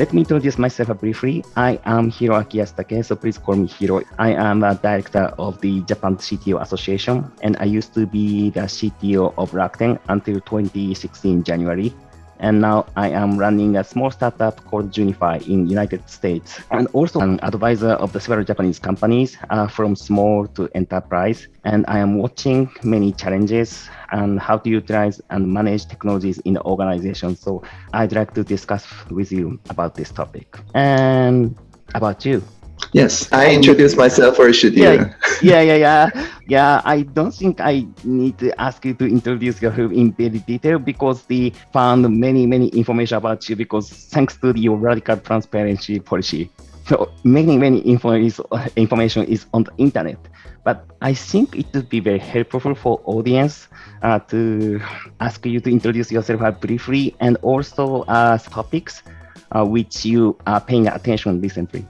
Let me introduce myself briefly. I am Hiroaki Yasutake, so please call me Hiro. I am a director of the Japan CTO Association, and I used to be the CTO of Rakuten until 2016 January and now I am running a small startup called Junify in United States, and also an advisor of the several Japanese companies uh, from small to enterprise. And I am watching many challenges and how to utilize and manage technologies in the organization. So I'd like to discuss with you about this topic. And about you. Yes, I introduced myself, or should you? Yeah, yeah, yeah, yeah. Yeah, I don't think I need to ask you to introduce yourself in very detail because they found many, many information about you because thanks to your radical transparency policy. So many, many info is, information is on the internet. But I think it would be very helpful for audience uh, to ask you to introduce yourself briefly and also uh, topics uh, which you are paying attention recently.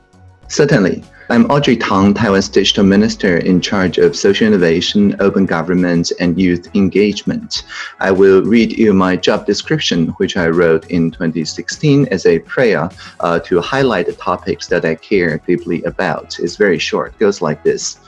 Certainly. I'm Audrey Tang, Taiwan's digital minister in charge of social innovation, open government, and youth engagement. I will read you my job description, which I wrote in 2016 as a prayer uh, to highlight the topics that I care deeply about. It's very short, it goes like this.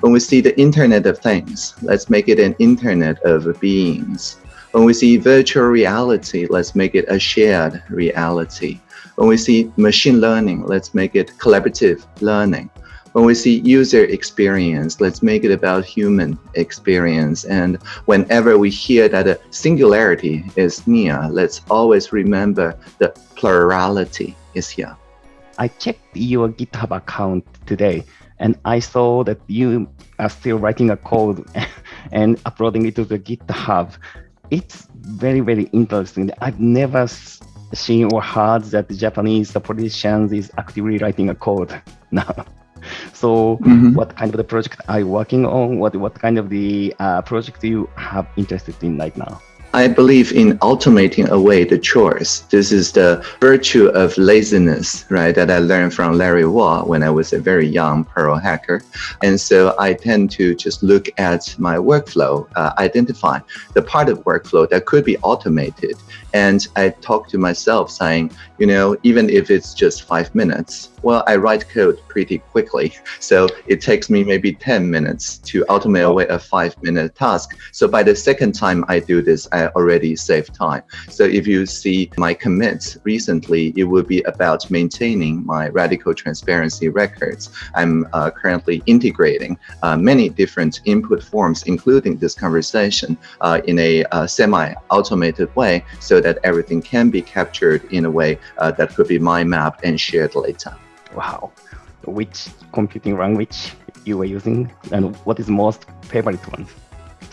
When we see the Internet of Things, let's make it an Internet of beings. When we see virtual reality, let's make it a shared reality. When we see machine learning, let's make it collaborative learning. When we see user experience, let's make it about human experience. And whenever we hear that a singularity is near, let's always remember the plurality is here. I checked your GitHub account today and I saw that you are still writing a code and uploading it to the GitHub. It's very, very interesting. I've never seen or heard that the Japanese politicians is actively writing a code now. So mm -hmm. what kind of the project are you working on? What what kind of the uh, project you have interested in right now? I believe in automating away the chores. This is the virtue of laziness, right, that I learned from Larry Wall when I was a very young Perl hacker. And so I tend to just look at my workflow, uh, identify the part of workflow that could be automated. And I talk to myself saying, you know, even if it's just five minutes, well, I write code pretty quickly. So it takes me maybe 10 minutes to automate away a five minute task. So by the second time I do this, I already save time. So if you see my commits recently, it will be about maintaining my radical transparency records. I'm uh, currently integrating uh, many different input forms, including this conversation, uh, in a uh, semi-automated way so that everything can be captured in a way uh, that could be mind mapped and shared later. Wow. Which computing language you were using and what is most favorite one?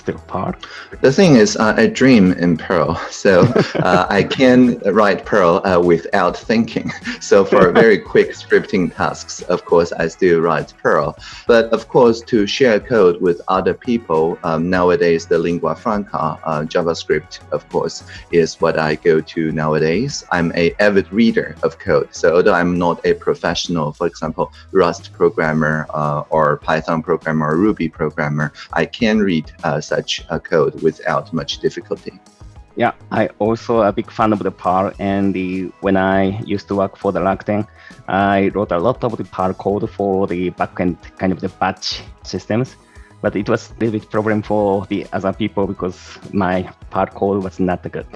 Still Perl? The thing is, uh, I dream in Perl, so uh, I can write Perl uh, without thinking. So for very quick scripting tasks, of course, I still write Perl. But of course, to share code with other people, um, nowadays the lingua franca, uh, JavaScript, of course, is what I go to nowadays. I'm a avid reader of code. So although I'm not a professional, for example, Rust programmer uh, or Python programmer or Ruby programmer, I can read uh, such a code without much difficulty. Yeah, I also a big fan of the Perl, and the, when I used to work for the Rakuten, I wrote a lot of the Perl code for the backend kind of the batch systems. But it was a little bit problem for the other people because my Perl code was not good.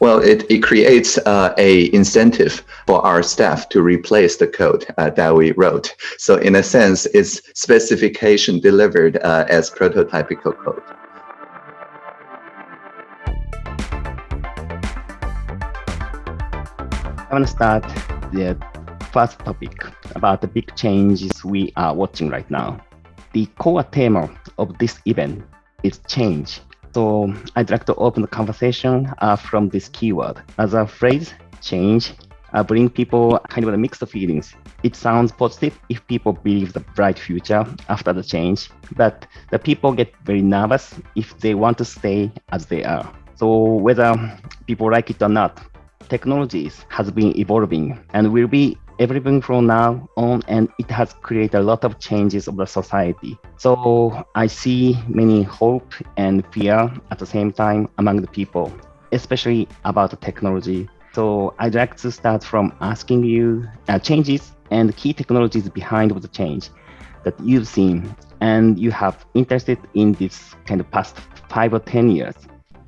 Well, it, it creates uh, a incentive for our staff to replace the code uh, that we wrote. So in a sense, it's specification delivered uh, as prototypical code. I want to start the first topic about the big changes we are watching right now. The core theme of this event is change. So I'd like to open the conversation uh, from this keyword. As a phrase, change, uh, bring people kind of a mixed feelings. It sounds positive if people believe the bright future after the change, but the people get very nervous if they want to stay as they are. So whether people like it or not, technologies has been evolving and will be evolving from now on and it has created a lot of changes of the society. So I see many hope and fear at the same time among the people, especially about the technology. So I'd like to start from asking you uh, changes and key technologies behind the change that you've seen and you have interested in this kind of past five or 10 years.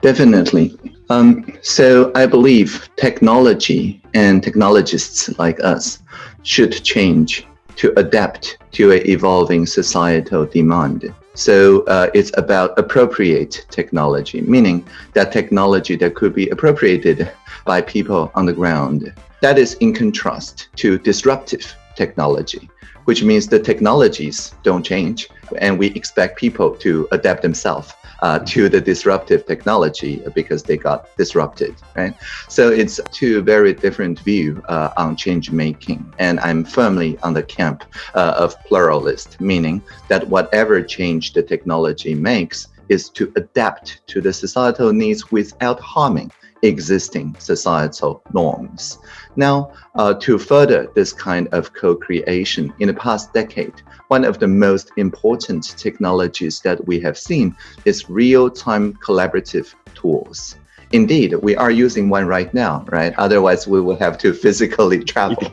Definitely. Um, so I believe technology and technologists like us should change to adapt to an evolving societal demand. So uh, it's about appropriate technology, meaning that technology that could be appropriated by people on the ground. That is in contrast to disruptive technology, which means the technologies don't change and we expect people to adapt themselves uh, to the disruptive technology because they got disrupted, right? So it's two very different view uh, on change making. And I'm firmly on the camp uh, of pluralist, meaning that whatever change the technology makes is to adapt to the societal needs without harming existing societal norms. Now, uh, to further this kind of co-creation, in the past decade, one of the most important technologies that we have seen is real-time collaborative tools. Indeed, we are using one right now, right? Otherwise, we will have to physically travel.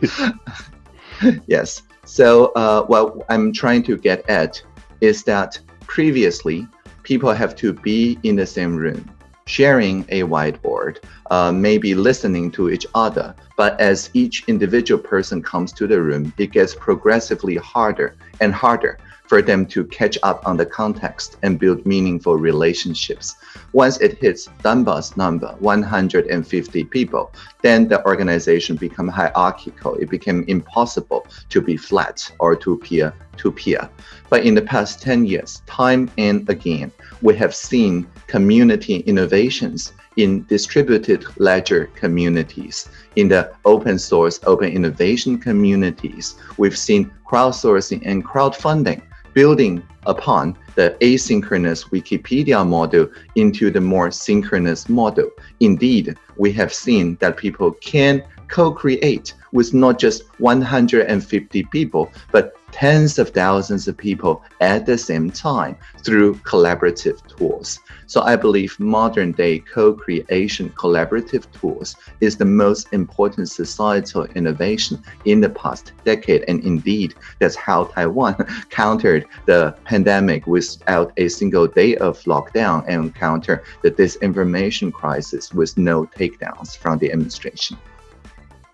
yes. So uh, what I'm trying to get at is that previously, people have to be in the same room sharing a whiteboard, uh, maybe listening to each other. But as each individual person comes to the room, it gets progressively harder and harder for them to catch up on the context and build meaningful relationships. Once it hits Dunbar's number, 150 people, then the organization become hierarchical. It became impossible to be flat or to peer to peer. But in the past 10 years, time and again, we have seen community innovations in distributed ledger communities, in the open source, open innovation communities. We've seen crowdsourcing and crowdfunding building upon the asynchronous Wikipedia model into the more synchronous model. Indeed, we have seen that people can co-create with not just 150 people, but tens of thousands of people at the same time through collaborative tools. So I believe modern day co-creation collaborative tools is the most important societal innovation in the past decade. And indeed, that's how Taiwan countered the pandemic without a single day of lockdown and counter the disinformation crisis with no takedowns from the administration.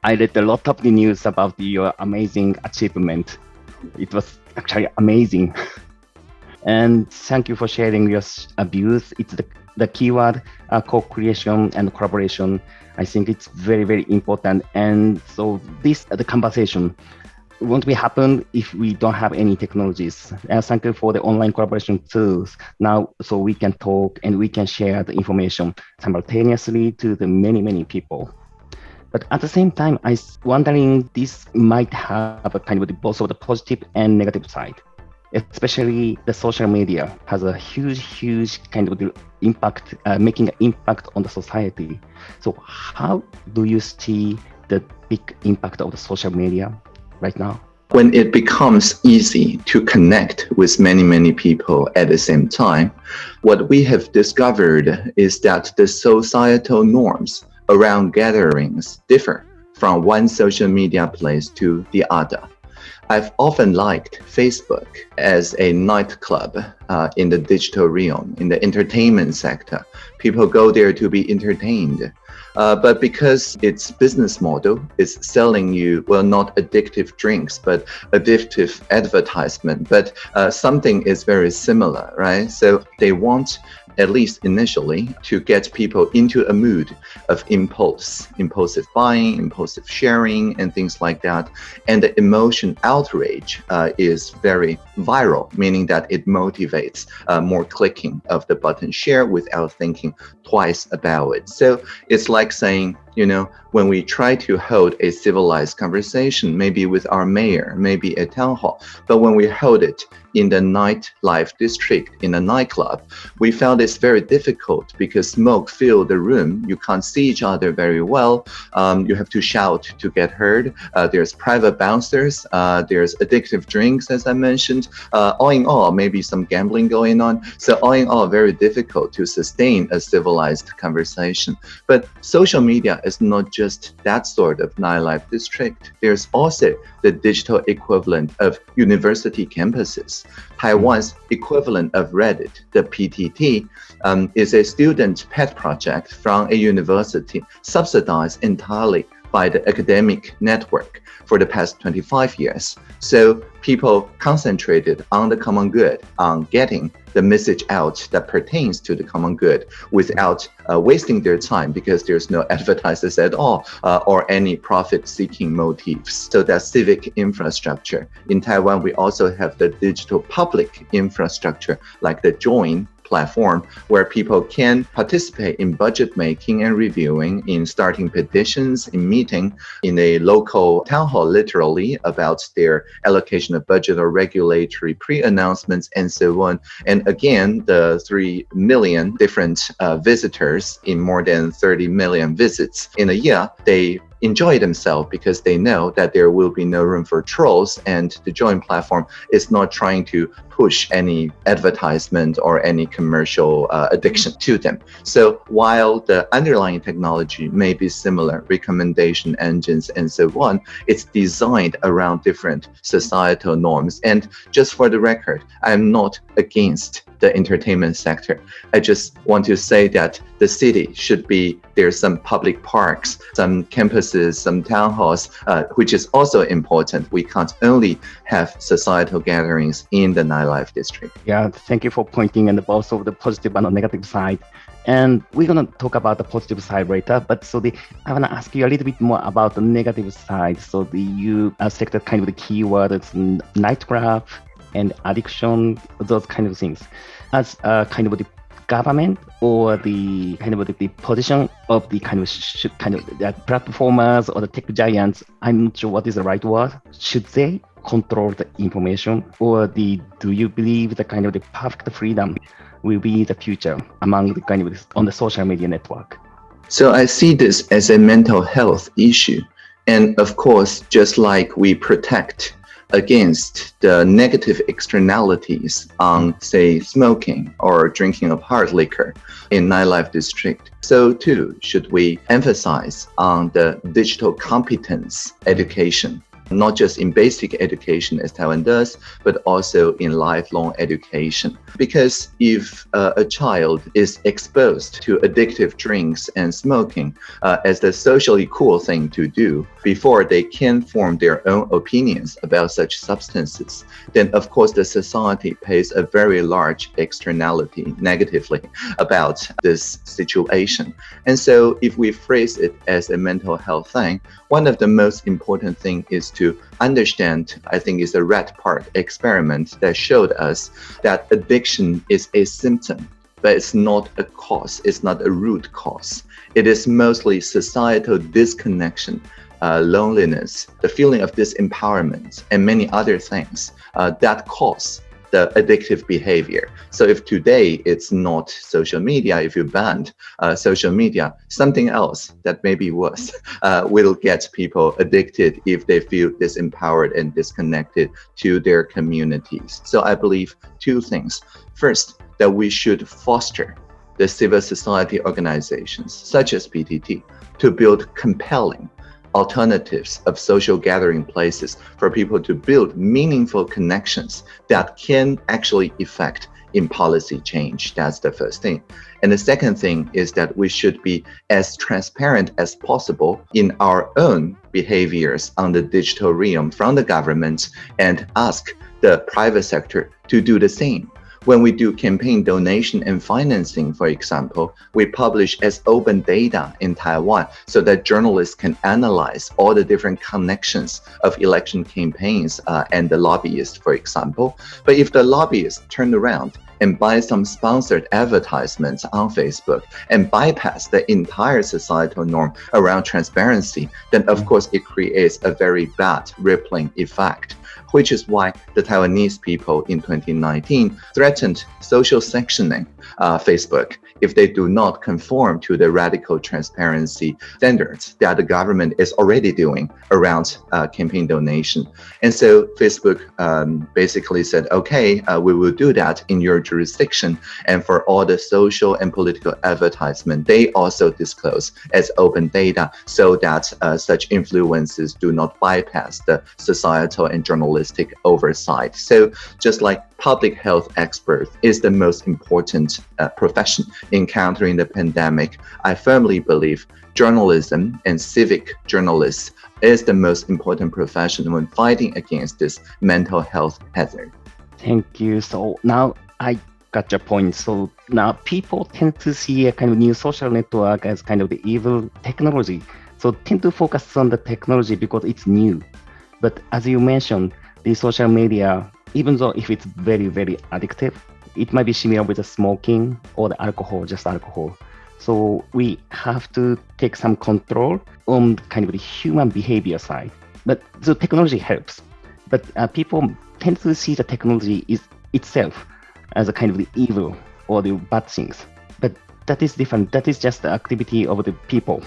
I read a lot of the news about your amazing achievement. It was actually amazing. and thank you for sharing your views. It's the, the keyword uh, co-creation and collaboration. I think it's very, very important. And so this, the conversation won't be happen if we don't have any technologies. And thank you for the online collaboration tools now, so we can talk and we can share the information simultaneously to the many, many people. But at the same time, I wondering this might have a kind of both of the positive and negative side. Especially the social media has a huge, huge kind of impact, uh, making an impact on the society. So how do you see the big impact of the social media right now? when it becomes easy to connect with many, many people at the same time, what we have discovered is that the societal norms around gatherings differ from one social media place to the other. I've often liked Facebook as a nightclub uh, in the digital realm, in the entertainment sector. People go there to be entertained. Uh, but because its business model is selling you, well, not addictive drinks, but addictive advertisement, but uh, something is very similar, right? So they want at least initially, to get people into a mood of impulse, impulsive buying, impulsive sharing, and things like that. And the emotion outrage uh, is very viral, meaning that it motivates uh, more clicking of the button share without thinking twice about it. So it's like saying, you know, when we try to hold a civilized conversation, maybe with our mayor, maybe a town hall, but when we hold it in the nightlife district in a nightclub, we found this very difficult because smoke filled the room. You can't see each other very well. Um, you have to shout to get heard. Uh, there's private bouncers. Uh, there's addictive drinks, as I mentioned. Uh, all in all, maybe some gambling going on. So all in all, very difficult to sustain a civilized conversation. But social media is not just that sort of nightlife district. There's also the digital equivalent of university campuses. Taiwan's equivalent of Reddit, the PTT, um, is a student pet project from a university subsidized entirely by the academic network for the past 25 years. So people concentrated on the common good, on getting the message out that pertains to the common good without uh, wasting their time because there's no advertisers at all uh, or any profit seeking motives. So that civic infrastructure. In Taiwan, we also have the digital public infrastructure like the Join platform where people can participate in budget making and reviewing, in starting petitions, in meeting in a local town hall, literally about their allocation of budget or regulatory pre-announcements and so on. And again, the 3 million different uh, visitors in more than 30 million visits in a year, they enjoy themselves because they know that there will be no room for trolls and the join platform is not trying to push any advertisement or any commercial uh, addiction to them. So while the underlying technology may be similar, recommendation engines and so on, it's designed around different societal norms. And just for the record, I'm not against the entertainment sector. I just want to say that the city should be there's some public parks, some campuses, some town halls, uh, which is also important. We can't only have societal gatherings in the nightlife district. Yeah, thank you for pointing and both of the positive and the negative side. And we're gonna talk about the positive side later. But so the I wanna ask you a little bit more about the negative side. So the you selected kind of the keywords night graph and addiction, those kind of things, as uh, kind of the government or the kind of the, the position of the kind of sh- kind of the platformers or the tech giants. I'm not sure what is the right word. Should they control the information, or the do you believe the kind of the perfect freedom will be the future among the kind of on the social media network? So I see this as a mental health issue. And of course, just like we protect against the negative externalities on, say, smoking or drinking of hard liquor in nightlife district. So too should we emphasize on the digital competence education not just in basic education as Taiwan does, but also in lifelong education. Because if uh, a child is exposed to addictive drinks and smoking uh, as the socially cool thing to do before they can form their own opinions about such substances, then of course the society pays a very large externality negatively about this situation. And so if we phrase it as a mental health thing, one of the most important thing is to understand, I think it's a Rat Park experiment that showed us that addiction is a symptom, but it's not a cause, it's not a root cause. It is mostly societal disconnection, uh, loneliness, the feeling of disempowerment, and many other things uh, that cause the addictive behavior. So if today it's not social media, if you banned uh, social media, something else that may be worse uh, will get people addicted if they feel disempowered and disconnected to their communities. So I believe two things. First, that we should foster the civil society organizations such as PTT to build compelling alternatives of social gathering places for people to build meaningful connections that can actually affect in policy change. That's the first thing. And the second thing is that we should be as transparent as possible in our own behaviors on the digital realm from the government and ask the private sector to do the same. When we do campaign donation and financing, for example, we publish as open data in Taiwan so that journalists can analyze all the different connections of election campaigns uh, and the lobbyists, for example. But if the lobbyists turn around and buy some sponsored advertisements on Facebook and bypass the entire societal norm around transparency, then of course it creates a very bad rippling effect which is why the Taiwanese people in 2019 threatened social sanctioning uh, Facebook if they do not conform to the radical transparency standards that the government is already doing around uh, campaign donation. And so Facebook um, basically said, okay, uh, we will do that in your jurisdiction. And for all the social and political advertisement, they also disclose as open data so that uh, such influences do not bypass the societal and journalistic oversight. So just like public health expert is the most important uh, profession in countering the pandemic, I firmly believe journalism and civic journalists is the most important profession when fighting against this mental health hazard. Thank you. So now I got your point. So now people tend to see a kind of new social network as kind of the evil technology. So tend to focus on the technology because it's new. But as you mentioned, the social media, even though if it's very, very addictive, it might be similar with the smoking or the alcohol, just alcohol. So we have to take some control on kind of the human behavior side. But the technology helps. But uh, people tend to see the technology is itself as a kind of the evil or the bad things. That is different. That is just the activity of the people.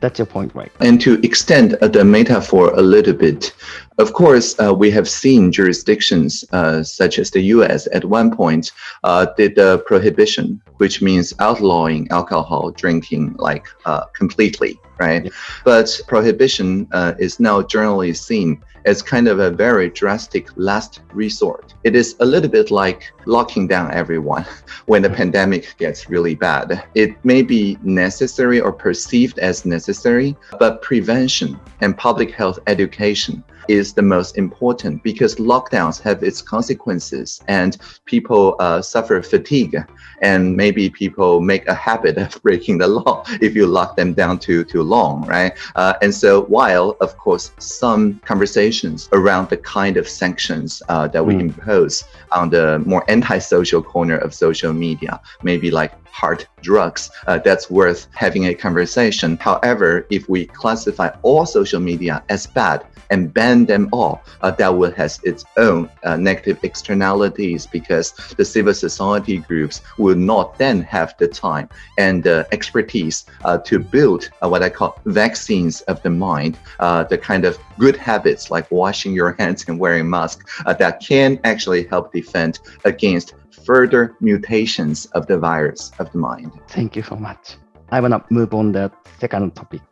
That's your point, right? And to extend uh, the metaphor a little bit, of course, uh, we have seen jurisdictions uh, such as the US at one point uh, did the prohibition, which means outlawing alcohol drinking like uh, completely, right? Yeah. But prohibition uh, is now generally seen as kind of a very drastic last resort. It is a little bit like locking down everyone when the mm-hmm. pandemic gets really bad. It may be necessary or perceived as necessary, but prevention and public health education is the most important because lockdowns have its consequences and people uh, suffer fatigue and maybe people make a habit of breaking the law if you lock them down too too long right uh, and so while of course some conversations around the kind of sanctions uh, that we mm. impose on the more antisocial corner of social media maybe like hard drugs uh, that's worth having a conversation however if we classify all social media as bad and ban them all, uh, that will has its own uh, negative externalities because the civil society groups will not then have the time and the expertise uh, to build uh, what I call vaccines of the mind, uh, the kind of good habits like washing your hands and wearing masks that can actually help defend against further mutations of the virus of the mind. Thank you so much. I want to move on the second topic.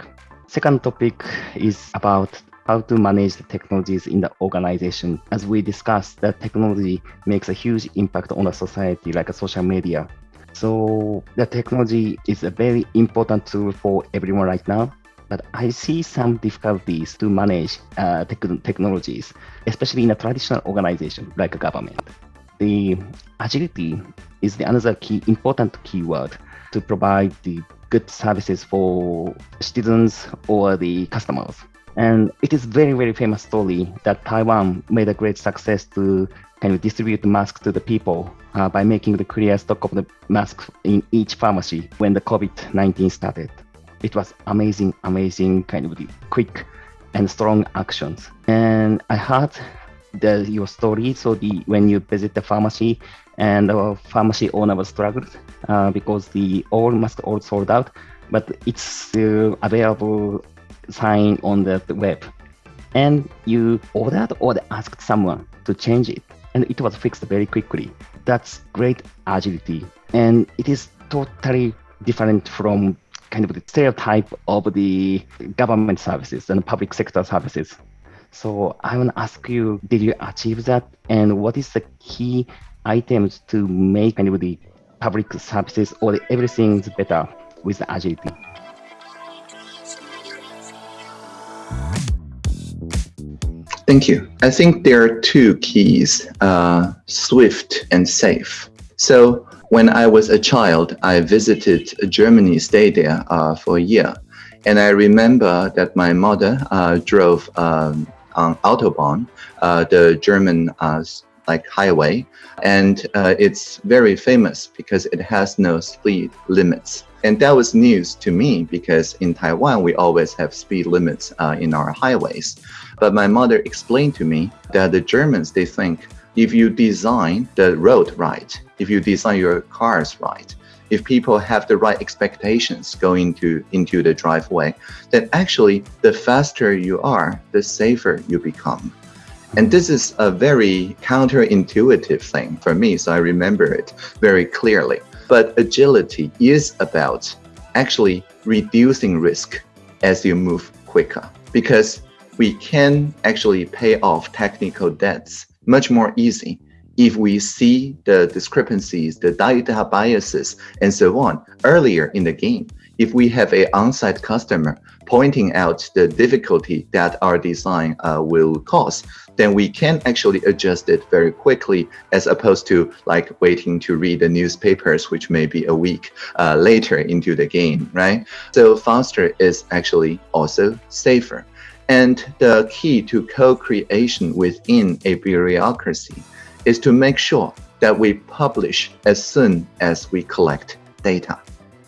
Second topic is about how to manage the technologies in the organization. As we discussed, that technology makes a huge impact on the society, like social media. So the technology is a very important tool for everyone right now. But I see some difficulties to manage uh, tech- technologies, especially in a traditional organization like a government. The agility is the another key important keyword to provide the good services for students or the customers. And it is very, very famous story that Taiwan made a great success to kind of distribute masks to the people uh, by making the clear stock of the masks in each pharmacy when the COVID-19 started. It was amazing, amazing kind of quick and strong actions. And I heard the, your story. So the when you visit the pharmacy and the pharmacy owner was struggled uh, because the all masks all sold out, but it's available sign on the web. And you ordered or asked someone to change it. And it was fixed very quickly. That's great agility. And it is totally different from kind of the stereotype of the government services and public sector services. So i want to ask you did you achieve that? And what is the key items to make kind of the public services or everything better with agility Thank you. I think there are two keys, uh, swift and safe. So when I was a child, I visited Germany, stayed there uh, for a year. And I remember that my mother uh, drove um, on Autobahn, uh, the German uh, like highway, and uh, it's very famous because it has no speed limits. And that was news to me because in Taiwan, we always have speed limits in our highways. But my mother explained to me that the Germans, they think if you design the road right, if you design your cars right, if people have the right expectations going into, into the driveway, then actually the faster you are, the safer you become. And this is a very counterintuitive thing for me, so I remember it very clearly. But agility is about actually reducing risk as you move quicker because we can actually pay off technical debts much more easy if we see the discrepancies, the data biases, and so on earlier in the game. If we have a on-site customer pointing out the difficulty that our design uh, will cause, then we can actually adjust it very quickly as opposed to like waiting to read the newspapers, which may be a week uh, later into the game, right? So faster is actually also safer. And the key to co-creation within a bureaucracy is to make sure that we publish as soon as we collect data.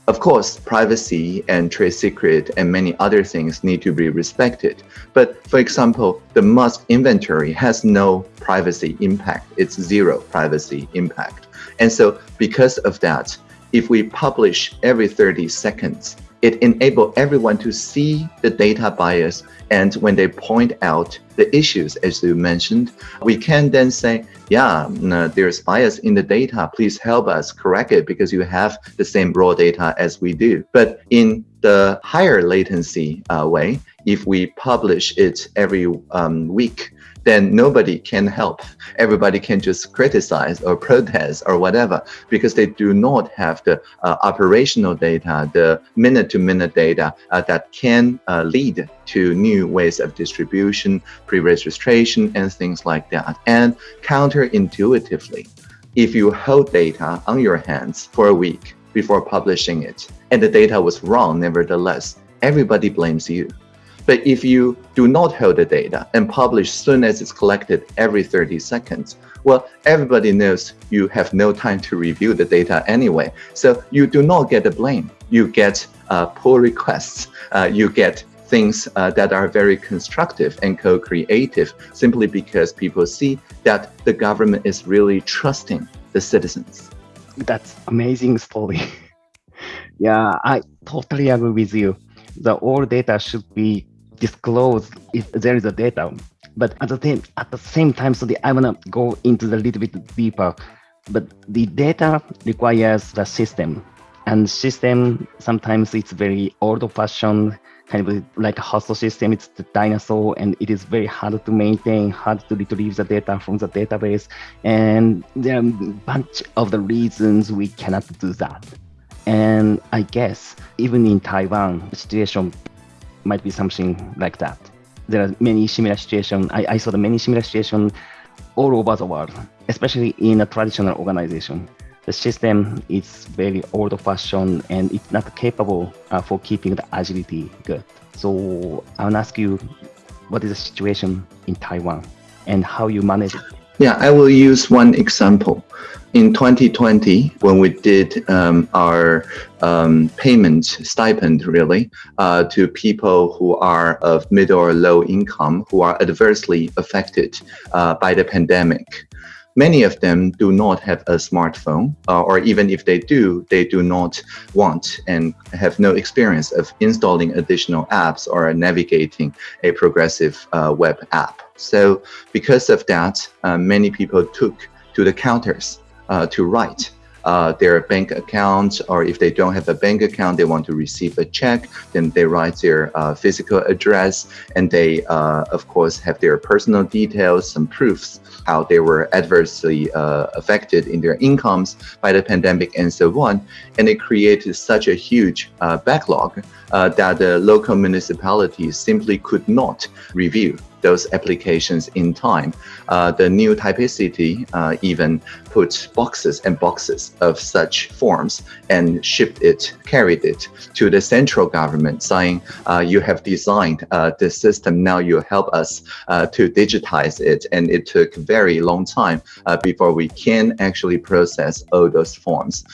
Of course, privacy and trade secret and many other things need to be respected. But for example, the Musk inventory has no privacy impact. It's zero privacy impact. And so because of that, if we publish every 30 seconds, it enables everyone to see the data bias and when they point out the issues, as you mentioned, we can then say, yeah, there's bias in the data. Please help us correct it because you have the same raw data as we do. But in the higher latency uh, way, if we publish it every um, week, then nobody can help. Everybody can just criticize or protest or whatever because they do not have the uh, operational data, the minute-to-minute -minute data uh, that can uh, lead to new ways of distribution, pre-registration, and things like that. And counterintuitively, if you hold data on your hands for a week before publishing it, and the data was wrong nevertheless, everybody blames you. But if you do not hold the data and publish soon as it's collected every 30 seconds, well, everybody knows you have no time to review the data anyway. So you do not get the blame. You get uh, pull requests. Uh, you get things uh, that are very constructive and co-creative simply because people see that the government is really trusting the citizens. That's amazing story. yeah, I totally agree with you. The all data should be disclose if there is a data. But at the same at the same time, so the, I wanna go into the little bit deeper. But the data requires the system, and system sometimes it's very old-fashioned, kind of like a hostile system. It's the dinosaur, and it is very hard to maintain, hard to retrieve the data from the database, and there are a bunch of the reasons we cannot do that. And I guess even in Taiwan, the situation might be something like that. There are many similar situations. I, I saw the many similar situations all over the world, especially in a traditional organization. The system is very old-fashioned and it's not capable uh, for keeping the agility good. So I will ask you, what is the situation in Taiwan and how you manage it? Yeah, I will use one example. In 2020, when we did um, our um, payment stipend, really, uh, to people who are of middle or low income, who are adversely affected uh, by the pandemic, many of them do not have a smartphone, uh, or even if they do, they do not want and have no experience of installing additional apps or navigating a progressive uh, web app. So because of that, uh, many people took to the counters uh, to write uh, their bank account, or if they don't have a bank account, they want to receive a check, then they write their uh, physical address, and they, uh, of course, have their personal details, some proofs how they were adversely uh, affected in their incomes by the pandemic and so on. And it created such a huge backlog uh, that the local municipalities simply could not review those applications in time. Uh, the new Taipei City uh, even put boxes and boxes of such forms and shipped it, carried it to the central government saying, uh, you have designed uh, this system, now you help us uh, to digitize it. And it took very long time uh, before we can actually process all those forms.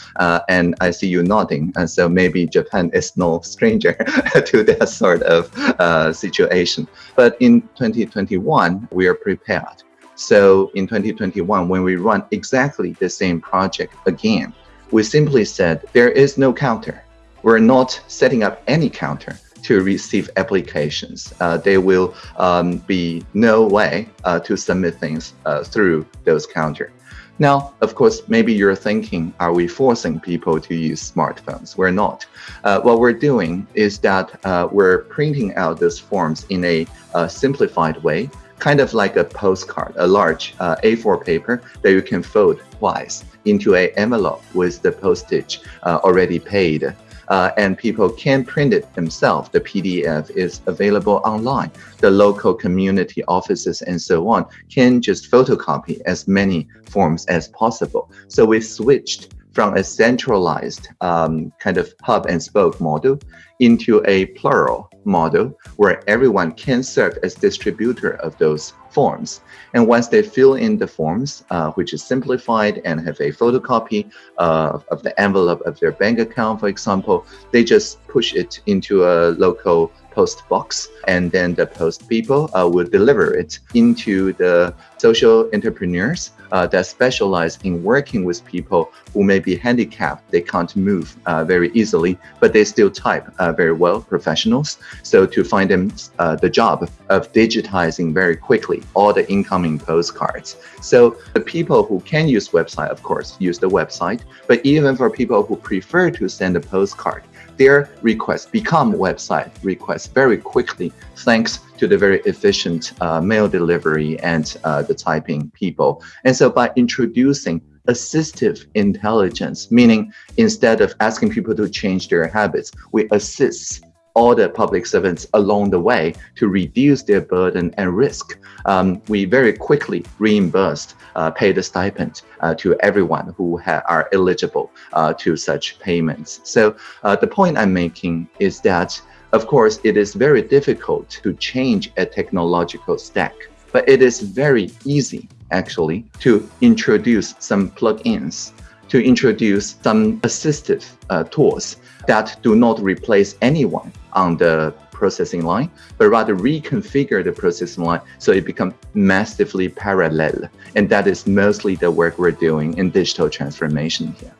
and I see you nodding, and so maybe Japan is no stranger to that sort of situation. But in 2021, we are prepared. So in 2021, when we run exactly the same project again, we simply said there is no counter. We're not setting up any counter to receive applications. Uh, there will um, be no way uh, to submit things uh, through those counter. Now, of course, maybe you're thinking, are we forcing people to use smartphones? We're not. Uh, what we're doing is that uh, we're printing out those forms in a uh, simplified way, kind of like a postcard, a large uh, A4 paper that you can fold twice into a envelope with the postage uh, already paid uh, and people can print it themselves. The PDF is available online. The local community offices and so on can just photocopy as many forms as possible. So we switched from a centralized um, kind of hub and spoke model into a plural model where everyone can serve as distributor of those forms. And once they fill in the forms, uh, which is simplified and have a photocopy uh, of the envelope of their bank account, for example, they just push it into a local post box and then the post people uh, will deliver it into the social entrepreneurs uh, that specialize in working with people who may be handicapped. They can't move uh, very easily, but they still type uh, very well, professionals. So to find them uh, the job of digitizing very quickly all the incoming postcards. So the people who can use website, of course, use the website. But even for people who prefer to send a postcard, their requests become website requests very quickly thanks to the very efficient uh, mail delivery and uh, the typing people. And so by introducing assistive intelligence, meaning instead of asking people to change their habits, we assist all the public servants along the way to reduce their burden and risk. Um, we very quickly reimbursed, uh, pay the stipend uh, to everyone who are eligible uh, to such payments. So uh, the point I'm making is that, of course, it is very difficult to change a technological stack, but it is very easy actually to introduce some plugins to introduce some assistive uh, tools that do not replace anyone on the processing line, but rather reconfigure the processing line so it becomes massively parallel. And that is mostly the work we're doing in digital transformation here.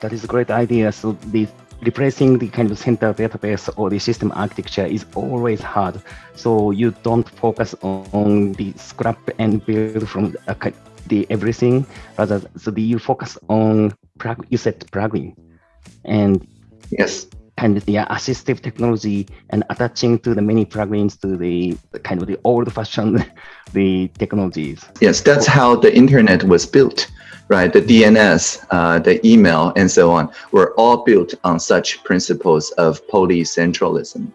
That is a great idea. So the replacing the kind of center database or the system architecture is always hard. So you don't focus on the scrap and build from the everything, rather so you focus on you said plugin and yes And the assistive technology and attaching to the many plugins to the, the kind of the old-fashioned the technologies. Yes, that's how the internet was built, right? The DNS, uh, the email, and so on were all built on such principles of polycentralism.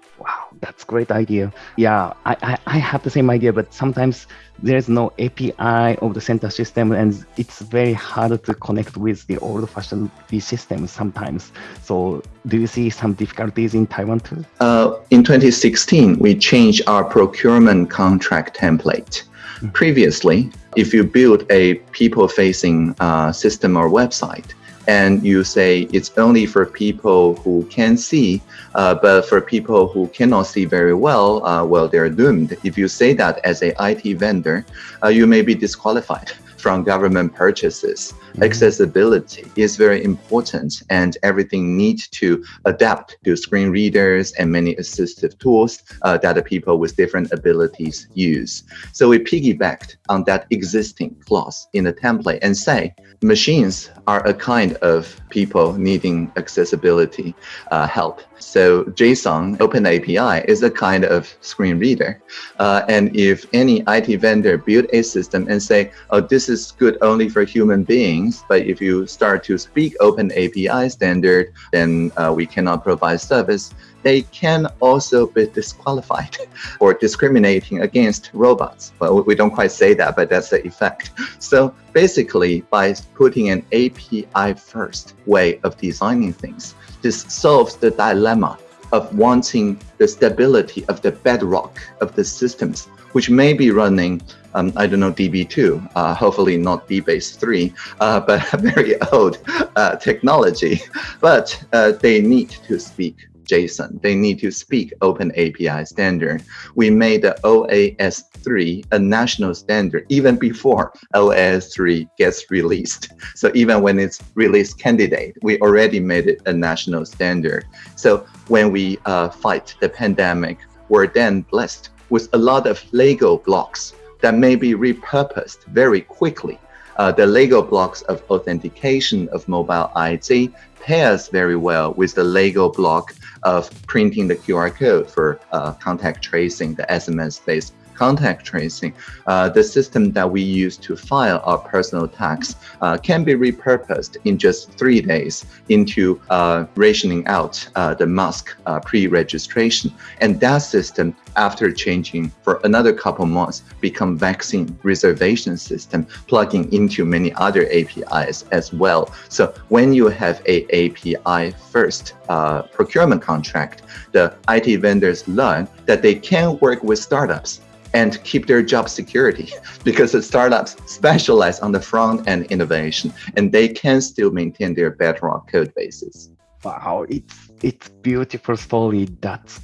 That's great idea. Yeah, I, I, I have the same idea, but sometimes there's no API of the center system and it's very hard to connect with the old-fashioned systems sometimes. So do you see some difficulties in Taiwan too? Uh, in 2016, we changed our procurement contract template. Mm -hmm. Previously, if you build a people-facing uh, system or website, and you say it's only for people who can see, uh, but for people who cannot see very well, uh, well, they're doomed. If you say that as a IT vendor, uh, you may be disqualified from government purchases. Accessibility is very important and everything needs to adapt to screen readers and many assistive tools uh, that the people with different abilities use. So we piggybacked on that existing clause in the template and say machines are a kind of people needing accessibility uh, help. So JSON Open API is a kind of screen reader. Uh, and if any IT vendor build a system and say, oh, this is good only for human beings, but if you start to speak open API standard, then uh, we cannot provide service. They can also be disqualified or discriminating against robots. Well, we don't quite say that, but that's the effect. So basically, by putting an API first way of designing things, this solves the dilemma of wanting the stability of the bedrock of the systems, which may be running um, I don't know, DB2, uh, hopefully not DBase 3, uh, but a very old uh, technology. But uh, they need to speak JSON. They need to speak Open API standard. We made the OAS3 a national standard even before OAS3 gets released. So even when it's released candidate, we already made it a national standard. So when we uh, fight the pandemic, we're then blessed with a lot of Lego blocks that may be repurposed very quickly. Uh, the Lego blocks of authentication of mobile ID pairs very well with the Lego block of printing the QR code for uh, contact tracing, the SMS-based contact tracing, uh, the system that we use to file our personal tax uh, can be repurposed in just three days into uh, rationing out uh, the mask uh, pre-registration. And that system, after changing for another couple months, become vaccine reservation system, plugging into many other APIs as well. So when you have a API first uh, procurement contract, the IT vendors learn that they can work with startups and keep their job security because the startups specialize on the front end innovation and they can still maintain their bedrock code bases. Wow, it's it's beautiful story. That's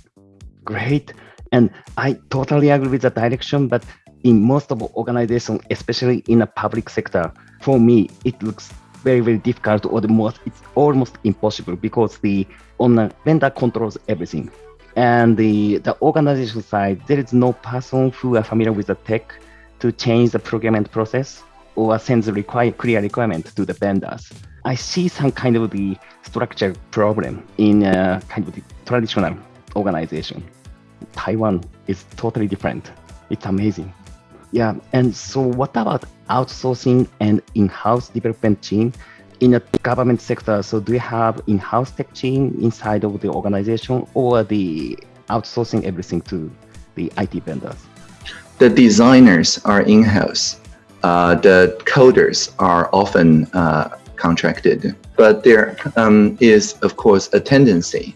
great. And I totally agree with the direction, but in most of organizations, especially in the public sector, for me, it looks very, very difficult or the most, it's almost impossible because the owner vendor controls everything. And the, the organization side, there is no person who are familiar with the tech to change the procurement process or send the require, clear requirement to the vendors. I see some kind of the structure problem in a kind of the traditional organization. Taiwan is totally different. It's amazing. Yeah, and so what about outsourcing and in-house development team? In the government sector, so do you have in-house tech team inside of the organization or the outsourcing everything to the IT vendors? The designers are in-house. Uh, the coders are often uh, contracted, but there um, is, of course, a tendency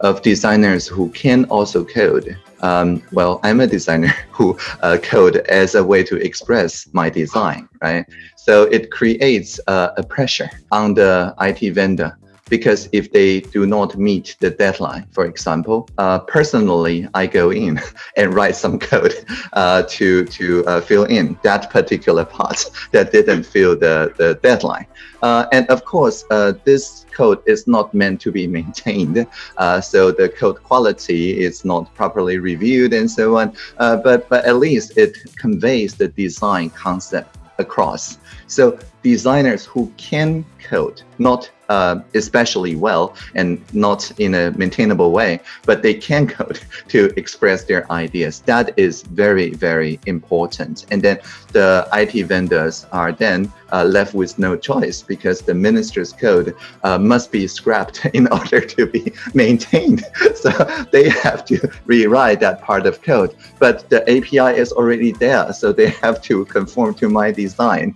of designers who can also code um, well, I'm a designer who uh, code as a way to express my design, right? So it creates uh, a pressure on the IT vendor because if they do not meet the deadline, for example, uh, personally, I go in and write some code uh, to to uh, fill in that particular part that didn't fill the, the deadline. Uh, and of course, uh, this code is not meant to be maintained. Uh, so the code quality is not properly reviewed and so on. but, but at least it conveys the design concept across. So designers who can code, not uh, especially well and not in a maintainable way, but they can code to express their ideas. That is very, very important. And then the IT vendors are then uh, left with no choice because the minister's code uh, must be scrapped in order to be maintained. So they have to rewrite that part of code. But the API is already there, so they have to conform to my design,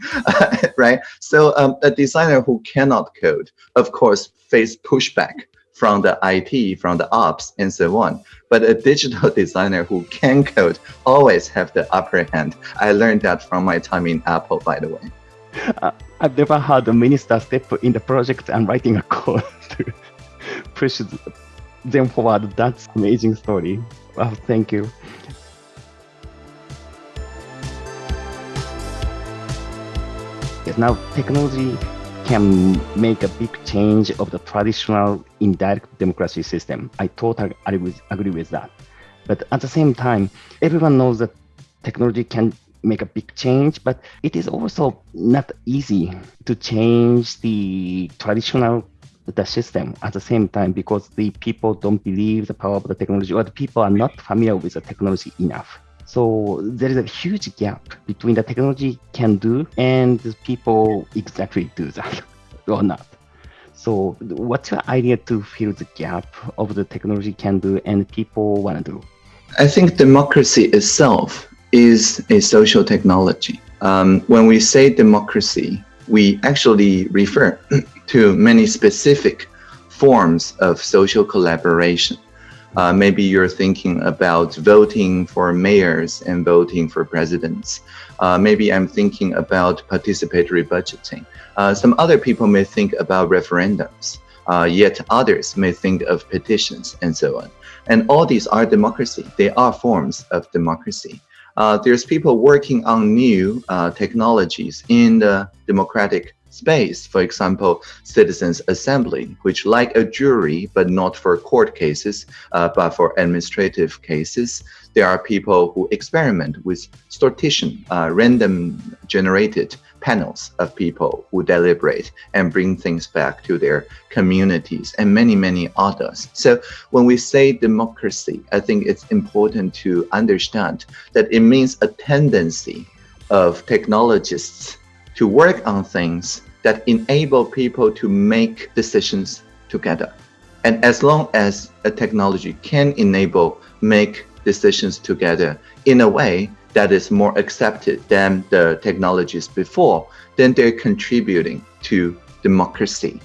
right? So um, a designer who cannot code, of course, face pushback from the IT, from the ops, and so on. But a digital designer who can code always have the upper hand. I learned that from my time in Apple, by the way. Uh, I've never had a minister step in the project and writing a code to push them forward. That's amazing story. Wow, thank you. Now technology can make a big change of the traditional indirect democracy system. I totally agree with, that. But at the same time, everyone knows that technology can make a big change, but it is also not easy to change the traditional the system at the same time because the people don't believe the power of the technology or the people are not familiar with the technology enough. So there is a huge gap between the technology can do and people exactly do that or not. So what's your idea to fill the gap of the technology can do and people want to do? I think democracy itself is a social technology. Um, when we say democracy, we actually refer to many specific forms of social collaboration. Uh, maybe you're thinking about voting for mayors and voting for presidents. Uh, maybe I'm thinking about participatory budgeting. Uh, some other people may think about referendums. Uh, yet others may think of petitions and so on. And all these are democracy. They are forms of democracy. Uh, there's people working on new uh, technologies in the democratic space. For example, citizens assembly, which like a jury, but not for court cases, uh, but for administrative cases. There are people who experiment with sortition, uh, random generated panels of people who deliberate and bring things back to their communities and many, many others. So when we say democracy, I think it's important to understand that it means a tendency of technologists to work on things that enable people to make decisions together. And as long as a technology can enable make decisions together in a way that is more accepted than the technologies before, then they're contributing to democracy.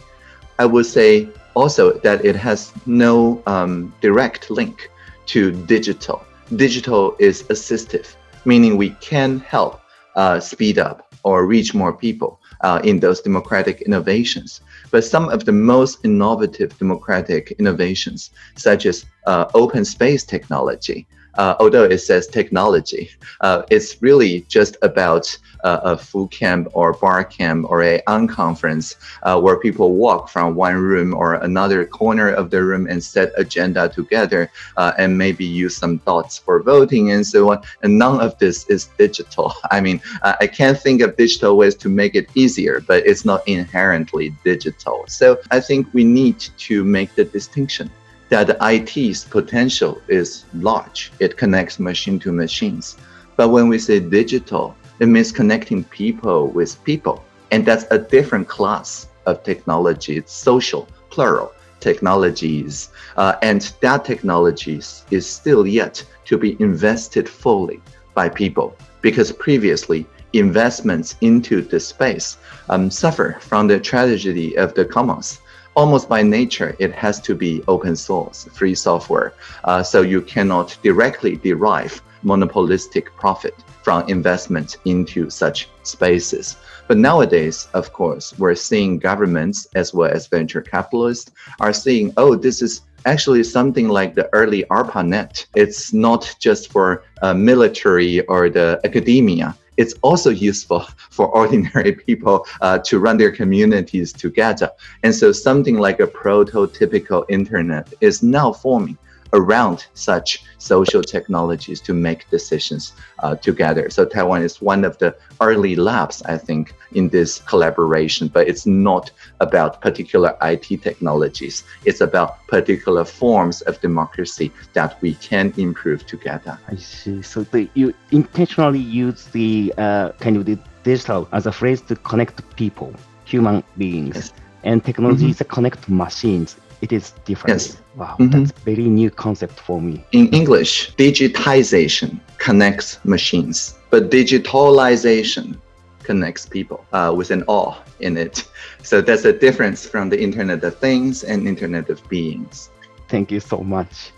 I would say also that it has no um, direct link to digital. Digital is assistive, meaning we can help uh, speed up or reach more people uh, in those democratic innovations. But some of the most innovative democratic innovations, such as uh, open space technology, uh, although it says technology, uh, it's really just about uh, a Foo Camp or bar camp or a unconference uh, where people walk from one room or another corner of the room and set agenda together uh, and maybe use some thoughts for voting and so on. And none of this is digital. I mean, I can't think of digital ways to make it easier, but it's not inherently digital. So I think we need to make the distinction that IT's potential is large. It connects machine to machines. But when we say digital, it means connecting people with people. And that's a different class of technology. It's social, plural technologies. Uh, and that technologies is still yet to be invested fully by people because previously investments into the space um, suffer from the tragedy of the commons almost by nature, it has to be open source, free software. Uh, so you cannot directly derive monopolistic profit from investment into such spaces. But nowadays, of course, we're seeing governments as well as venture capitalists are seeing, oh, this is actually something like the early ARPANET. It's not just for uh, military or the academia it's also useful for ordinary people uh, to run their communities together. And so something like a prototypical internet is now forming around such social technologies to make decisions uh, together. So Taiwan is one of the early labs, I think, in this collaboration, but it's not about particular IT technologies. It's about particular forms of democracy that we can improve together. I see. So the, you intentionally use the uh, kind of the digital as a phrase to connect people, human beings. Yes. And technology mm -hmm. is to connect machines it is different. Yes. Wow, mm -hmm. that's very new concept for me. In English, digitization connects machines, but digitalization connects people uh, with an awe in it. So that's a difference from the Internet of Things and Internet of Beings. Thank you so much.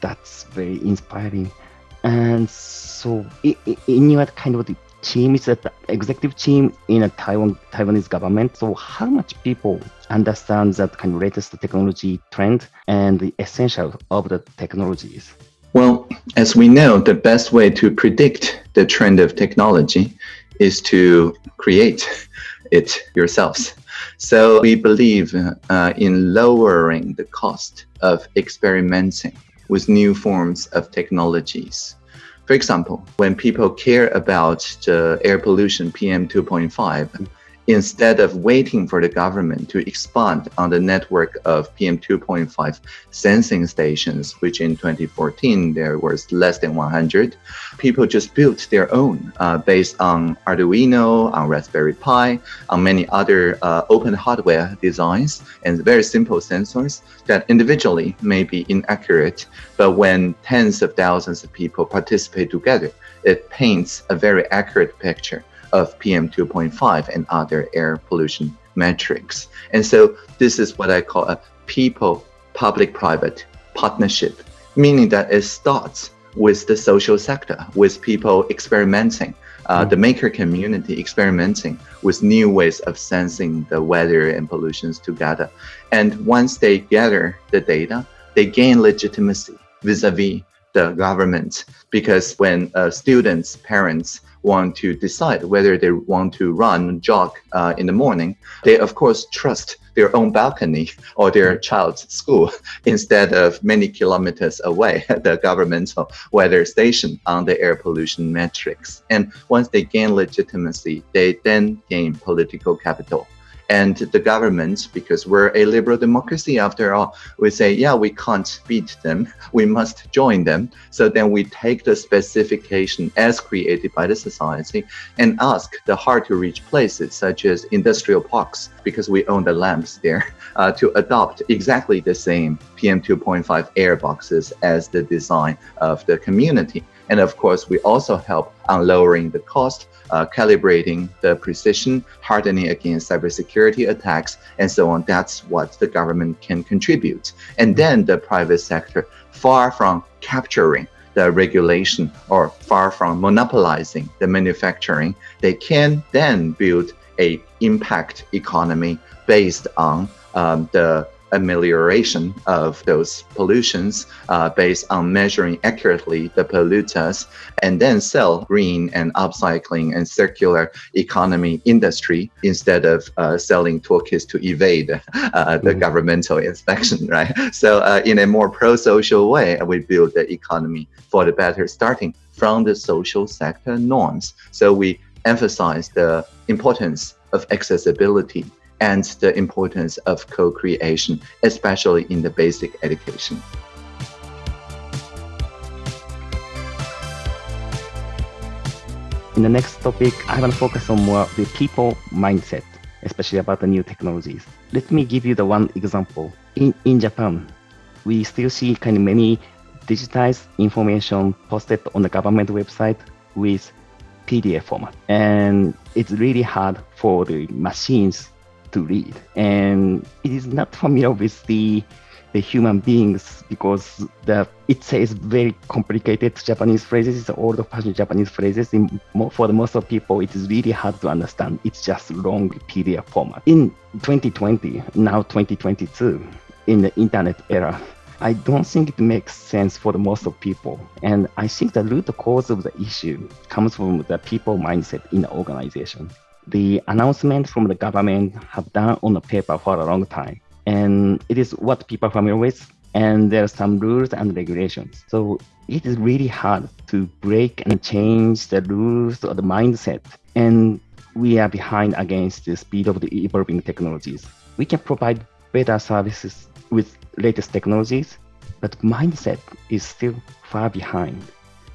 That's very inspiring. And so, in your kind of team is an executive team in a Taiwan Taiwanese government. So how much people understand that kind of latest technology trend and the essential of the technologies? Well, as we know, the best way to predict the trend of technology is to create it yourselves. So we believe uh, in lowering the cost of experimenting with new forms of technologies. For example, when people care about the air pollution PM 2.5, instead of waiting for the government to expand on the network of PM2.5 sensing stations, which in 2014 there was less than 100, people just built their own uh, based on Arduino, on Raspberry Pi, on many other uh, open hardware designs and very simple sensors that individually may be inaccurate, but when tens of thousands of people participate together, it paints a very accurate picture of PM2.5 and other air pollution metrics. And so this is what I call a people public-private partnership, meaning that it starts with the social sector, with people experimenting uh, the maker community experimenting with new ways of sensing the weather and pollutions together. And once they gather the data, they gain legitimacy vis-a-vis the government because when uh, students, parents want to decide whether they want to run, jog uh, in the morning, they of course trust their own balcony or their child's school instead of many kilometers away the governmental weather station on the air pollution metrics. And once they gain legitimacy, they then gain political capital and the government, because we're a liberal democracy after all, we say, yeah, we can't beat them, we must join them. So then we take the specification as created by the society and ask the hard to reach places such as industrial parks, because we own the lamps there, uh, to adopt exactly the same PM2.5 air boxes as the design of the community. And of course, we also help on lowering the cost, uh, calibrating the precision, hardening against cybersecurity attacks, and so on. That's what the government can contribute. And then the private sector, far from capturing the regulation or far from monopolizing the manufacturing, they can then build a impact economy based on um, the amelioration of those pollutions uh, based on measuring accurately the polluters and then sell green and upcycling and circular economy industry instead of uh, selling toolkits to evade uh, the mm. governmental inspection, right? So uh, in a more pro-social way, we build the economy for the better, starting from the social sector norms. So we emphasize the importance of accessibility and the importance of co-creation, especially in the basic education. In the next topic, I want to focus on more the people mindset, especially about the new technologies. Let me give you the one example. In, in Japan, we still see kind of many digitized information posted on the government website with PDF format. And it's really hard for the machines to read. And it is not familiar with the the human beings because the it says very complicated Japanese phrases. Old-fashioned Japanese phrases. In, for the most of people, it is really hard to understand. It's just long PDF format. In 2020, now 2022, in the internet era, I don't think it makes sense for the most of people. And I think the root cause of the issue comes from the people mindset in the organization the announcement from the government have done on the paper for a long time. And it is what people are familiar with. And there are some rules and regulations. So it is really hard to break and change the rules or the mindset. And we are behind against the speed of the evolving technologies. We can provide better services with latest technologies, but mindset is still far behind.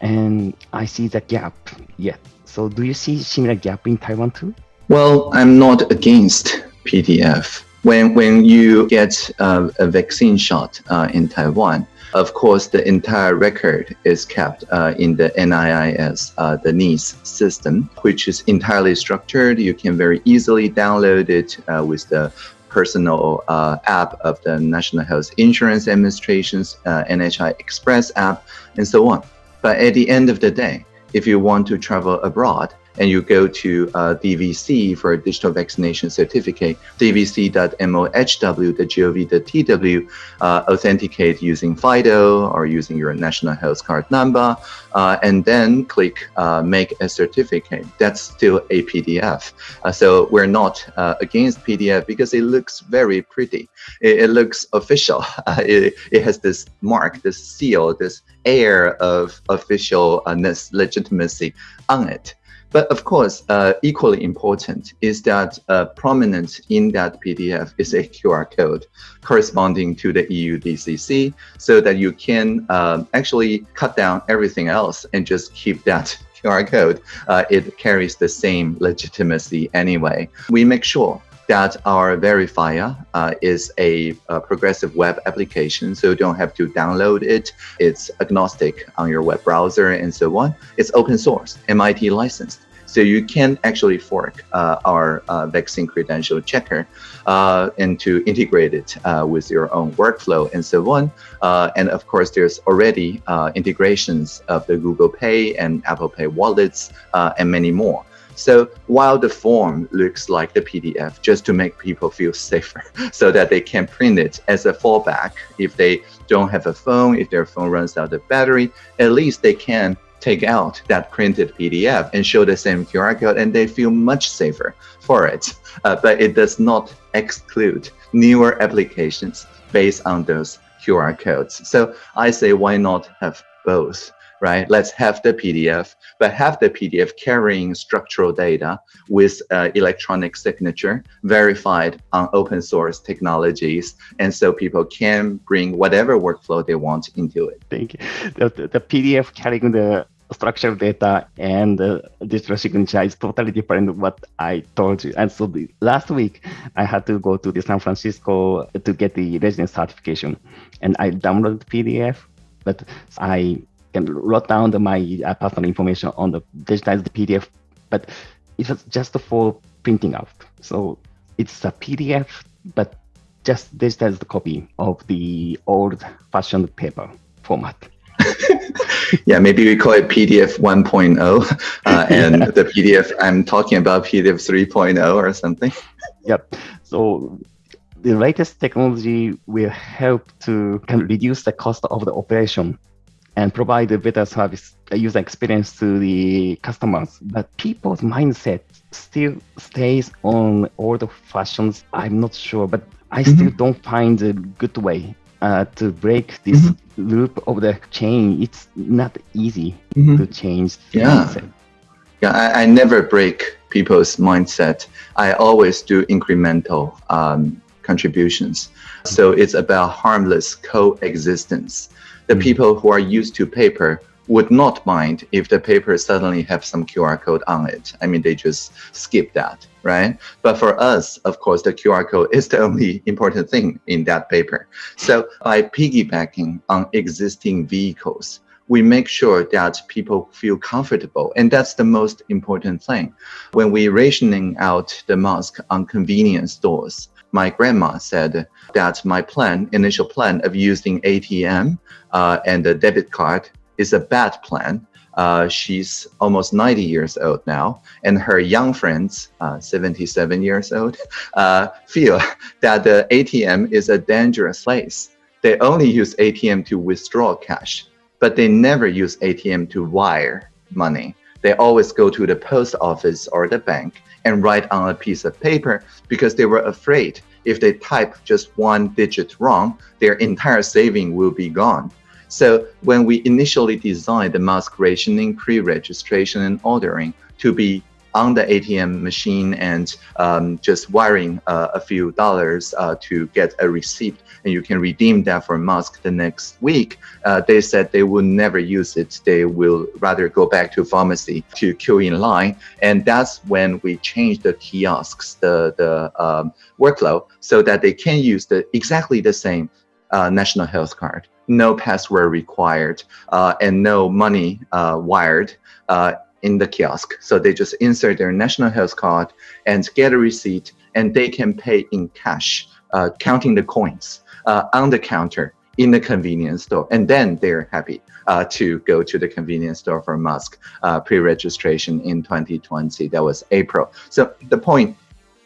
And I see the gap yet. So do you see similar gap in Taiwan too? Well, I'm not against PDF. When, when you get uh, a vaccine shot uh, in Taiwan, of course, the entire record is kept uh, in the NIIS, uh, the NIS system, which is entirely structured. You can very easily download it uh, with the personal uh, app of the National Health Insurance Administration's NHI Express app, and so on. But at the end of the day, if you want to travel abroad, and you go to uh, DVC for a digital vaccination certificate, dvc.mohw.gov.tw, uh, authenticate using FIDO or using your national health card number, uh, and then click uh, make a certificate. That's still a PDF. Uh, so we're not uh, against PDF because it looks very pretty. It, it looks official. it, it has this mark, this seal, this air of officialness, legitimacy on it. But of course, uh, equally important is that uh, prominent in that PDF is a QR code corresponding to the EU DCC so that you can um, actually cut down everything else and just keep that QR code. Uh, it carries the same legitimacy anyway. We make sure that our verifier uh, is a, a, progressive web application, so you don't have to download it. It's agnostic on your web browser and so on. It's open source, MIT licensed. So you can actually fork uh, our uh, vaccine credential checker uh, and to integrate it uh, with your own workflow and so on. Uh, and of course, there's already integrations of the Google Pay and Apple Pay wallets and many more. So while the form looks like the PDF, just to make people feel safer, so that they can print it as a fallback if they don't have a phone, if their phone runs out of battery, at least they can take out that printed PDF and show the same QR code and they feel much safer for it. Uh, but it does not exclude newer applications based on those QR codes. So I say, why not have both? Right? Let's have the PDF, but have the PDF carrying structural data with uh, electronic signature verified on open source technologies. And so people can bring whatever workflow they want into it. Thank you. The, the, the PDF carrying the structured data and uh, digital signature is totally different what I told you. And so the, last week I had to go to the San Francisco to get the resident certification and I downloaded the PDF, but I can write down the, my uh, personal information on the digitized PDF, but it was just for printing out. So it's a PDF, but just digitized copy of the old fashioned paper format. yeah, maybe we call it PDF 1.0, uh, and yeah. the PDF I'm talking about PDF 3.0 or something. Yep. So the latest technology will help to kind of reduce the cost of the operation and provide a better service user experience to the customers. But people's mindset still stays on old fashions. I'm not sure, but I mm-hmm. still don't find a good way uh, to break this mm-hmm. loop of the chain. It's not easy mm-hmm. to change. yeah. Mindset. Yeah, I, I, never break people's mindset. I always do incremental um, contributions. So it's about harmless coexistence the mm. people who are used to paper would not mind if the paper suddenly have some QR code on it. I mean, they just skip that, right? But for us, of course, the QR code is the only important thing in that paper. So by piggybacking on existing vehicles, we make sure that people feel comfortable. And that's the most important thing. When we rationing out the mask on convenience stores, my grandma said that my plan, initial plan of using ATM uh, and a debit card is a bad plan. Uh, she's almost 90 years old now, and her young friends, uh, 77 years old, uh, feel that the ATM is a dangerous place. They only use ATM to withdraw cash, but they never use ATM to wire money. They always go to the post office or the bank and write on a piece of paper because they were afraid if they type just one digit wrong, their entire saving will be gone. So when we initially designed the mask rationing, pre-registration and ordering to be on the ATM machine and um, just wiring uh, a few dollars uh, to get a receipt and you can redeem that for mask the next week. Uh, they said they will never use it. They will rather go back to pharmacy to queue in line. And that's when we changed the kiosks, the, the um, workflow so that they can use the exactly the same uh, national health card no password required uh, and no money uh, wired uh, in the kiosk. So they just insert their national health card and get a receipt, and they can pay in cash, uh, counting the coins uh, on the counter in the convenience store. And then they're happy uh, to go to the convenience store for mask uh, pre-registration in 2020. That was April. So the point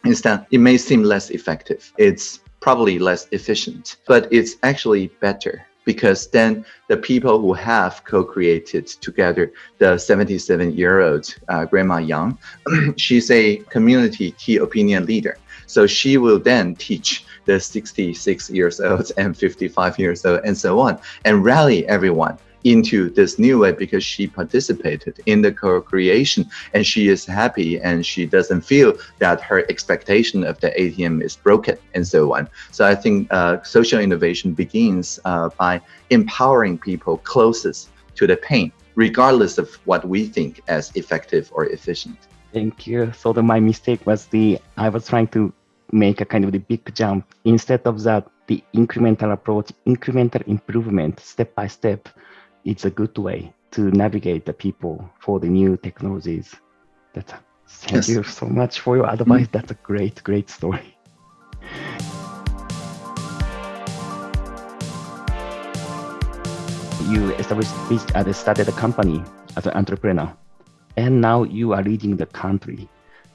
is that it may seem less effective. It's probably less efficient, but it's actually better because then the people who have co-created together the 77 year old uh, grandma Yang, she's a community key opinion leader. So she will then teach the 66 years old and 55 years old and so on and rally everyone into this new way because she participated in the co-creation and she is happy and she doesn't feel that her expectation of the ATM is broken and so on. So I think uh, social innovation begins uh, by empowering people closest to the pain, regardless of what we think as effective or efficient. Thank you. So the, my mistake was the I was trying to make a kind of the big jump instead of that the incremental approach, incremental improvement, step by step it's a good way to navigate the people for the new technologies. That's a, thank yes. you so much for your advice. Mm. That's a great, great story. You established, uh, started a company as an entrepreneur, and now you are leading the country.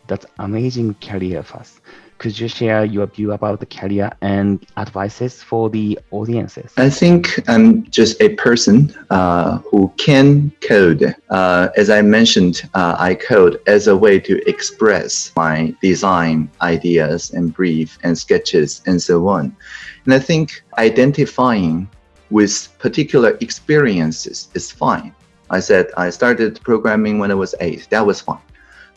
That's amazing career path. Could you share your view about the career and advices for the audiences? I think I'm just a person uh, who can code. Uh, as I mentioned, uh, I code as a way to express my design ideas and brief and sketches and so on. And I think identifying with particular experiences is fine. I said I started programming when I was eight. That was fine.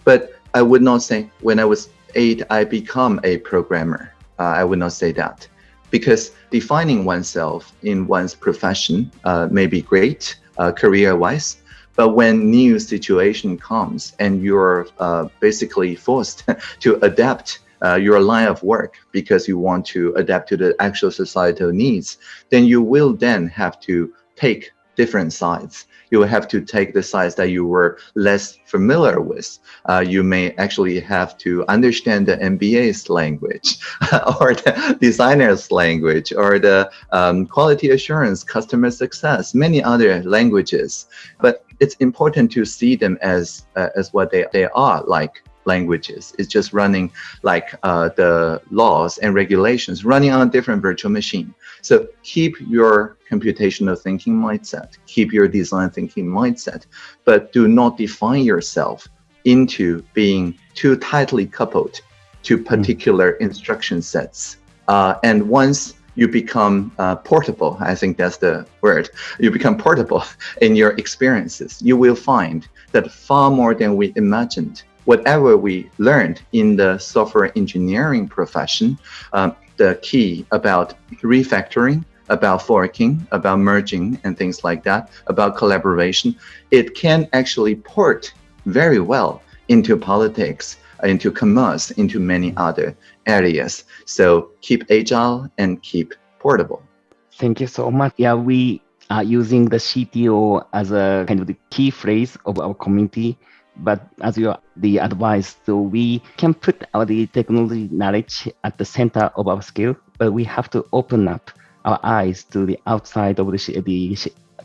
But I would not say when I was eight, I become a programmer. Uh, I would not say that because defining oneself in one's profession uh, may be great uh, career-wise, but when new situation comes and you're uh, basically forced to adapt uh, your line of work because you want to adapt to the actual societal needs, then you will then have to take different sides you will have to take the sides that you were less familiar with. Uh, you may actually have to understand the MBA's language or the designer's language or the um, quality assurance, customer success, many other languages. But it's important to see them as, uh, as what they, they are, like languages. It's just running like uh, the laws and regulations running on a different virtual machine. So keep your computational thinking mindset, keep your design thinking mindset, but do not define yourself into being too tightly coupled to hmm. particular instruction sets. Uh, and once you become uh, portable, I think that's the word, you become portable in your experiences, you will find that far more than we imagined whatever we learned in the software engineering profession, um, the key about refactoring, about forking, about merging and things like that, about collaboration, it can actually port very well into politics, into commerce, into many other areas. So keep agile and keep portable. Thank you so much. Yeah, we are using the CTO as a kind of the key phrase of our community but as you the advice, so we can put our the technology knowledge at the center of our skill, but we have to open up our eyes to the outside of the, the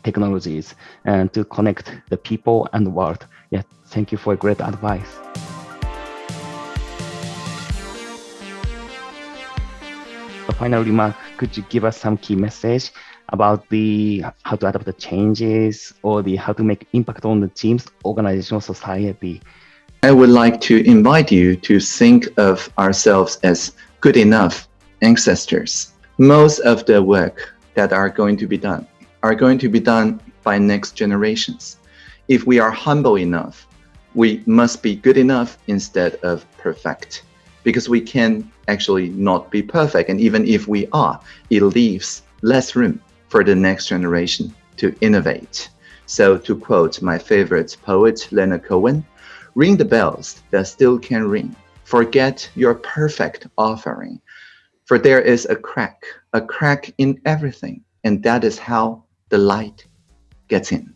technologies and to connect the people and the world. Yeah, thank you for a great advice. Final remark, could you give us some key message about the how to adapt the changes or the how to make impact on the team's organizational society. I would like to invite you to think of ourselves as good enough ancestors. Most of the work that are going to be done are going to be done by next generations. If we are humble enough, we must be good enough instead of perfect because we can actually not be perfect. And even if we are, it leaves less room for the next generation to innovate. So to quote my favorite poet, Leonard Cohen, ring the bells that still can ring. Forget your perfect offering. For there is a crack, a crack in everything. And that is how the light gets in.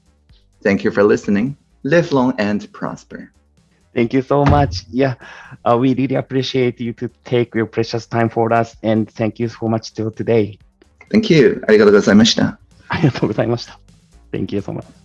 Thank you for listening. Live long and prosper. Thank you so much. Yeah, uh, we really appreciate you to take your precious time for us. And thank you so much till today. Thank you. ありがとうございました。ありがとうございました。Thank you so much.